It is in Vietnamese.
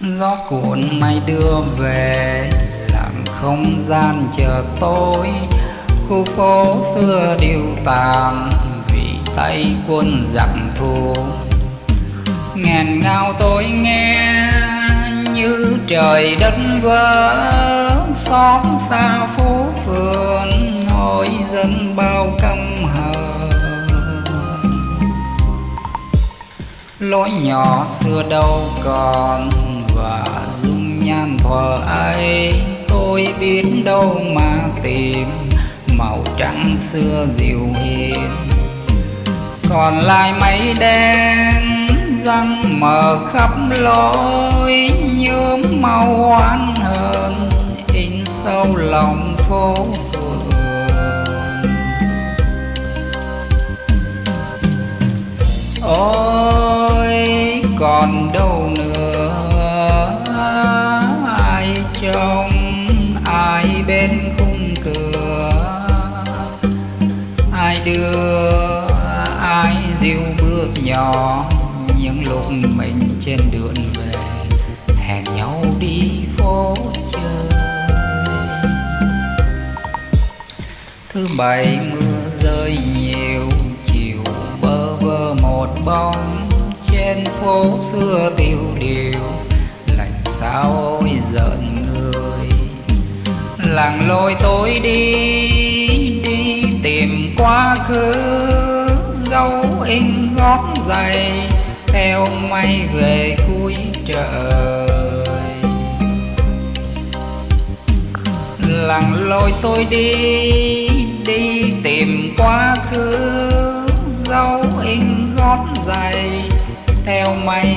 gió cuộn mây đưa về làm không gian chờ tôi khu phố xưa điêu tàn vì tay quân giặc thù. Ngàn ngao tôi nghe như trời đất vỡ xót xa phố phường hỏi dân bao căm hờ, lối nhỏ xưa đâu còn và dung nhan thuở ấy. Tôi biết đâu mà tìm, màu trắng xưa dịu hiền. Còn lại mây đen, răng mờ khắp lối, nhuốm màu oán hờn, in sâu lòng phố ôi, còn đâu nữa. Nhỏ những lúc mình trên đường về, hẹn nhau đi phố chơi. Thứ bảy mưa rơi nhiều, chiều bơ vơ một bóng. Trên phố xưa tiêu điều, lạnh sao ôi giận người. Làng lối tôi đi đi tìm quá khứ, dấu in gót giày theo mây về cuối trời. Lặng lối tôi đi đi tìm quá khứ, dấu in gót giày, theo mây